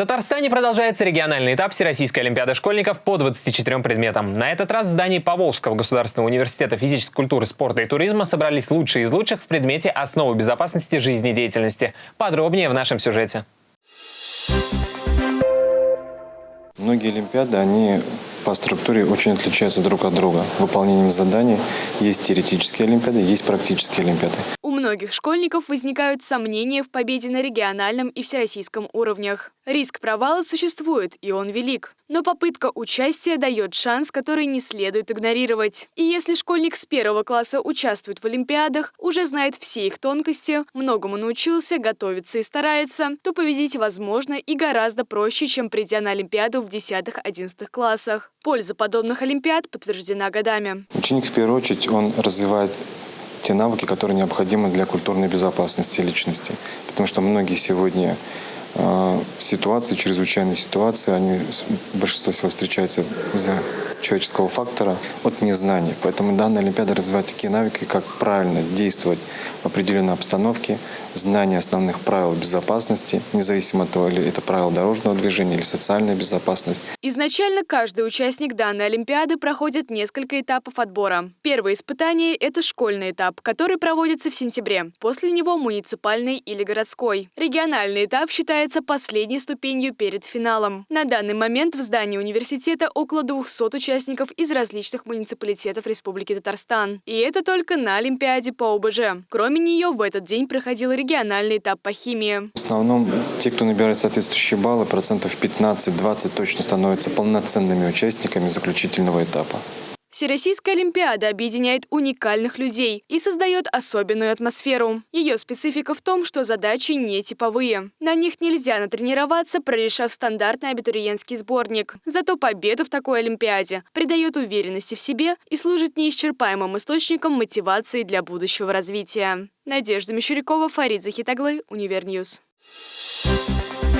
Татарстане продолжается региональный этап Всероссийской Олимпиады школьников по 24 предметам. На этот раз в здании Поволжского государственного университета физической культуры, спорта и туризма собрались лучшие из лучших в предмете «Основы безопасности жизнедеятельности». Подробнее в нашем сюжете. Многие Олимпиады, они по структуре очень отличаются друг от друга. Выполнением заданий есть теоретические Олимпиады, есть практические Олимпиады. Многих школьников возникают сомнения в победе на региональном и всероссийском уровнях. Риск провала существует, и он велик. Но попытка участия дает шанс, который не следует игнорировать. И если школьник с первого класса участвует в Олимпиадах, уже знает все их тонкости, многому научился, готовится и старается, то победить возможно и гораздо проще, чем придя на Олимпиаду в 10-11 классах. Польза подобных Олимпиад подтверждена годами. Ученик, в первую очередь, он развивает те навыки, которые необходимы для культурной безопасности личности. Потому что многие сегодня э, ситуации, чрезвычайные ситуации, они большинство всего встречаются из-за человеческого фактора от незнания. Поэтому данная Олимпиада развивает такие навыки, как правильно действовать в определенной обстановке, знание основных правил безопасности, независимо от того, или это правила дорожного движения или социальная безопасность. Изначально каждый участник данной Олимпиады проходит несколько этапов отбора. Первое испытание – это школьный этап, который проводится в сентябре. После него муниципальный или городской. Региональный этап считается последней ступенью перед финалом. На данный момент в здании университета около 200 участников из различных муниципалитетов Республики Татарстан. И это только на Олимпиаде по ОБЖ. Кроме нее, в этот день проходил региональный этап по химии. В основном те, кто набирает соответствующие баллы, процентов 15-20 точно становятся полноценными участниками заключительного этапа. Всероссийская Олимпиада объединяет уникальных людей и создает особенную атмосферу. Ее специфика в том, что задачи не типовые. На них нельзя натренироваться, прорешав стандартный абитуриентский сборник. Зато победа в такой Олимпиаде придает уверенности в себе и служит неисчерпаемым источником мотивации для будущего развития. Надежда Мещерякова, Фарид Захитаглы, Univer News. Thank you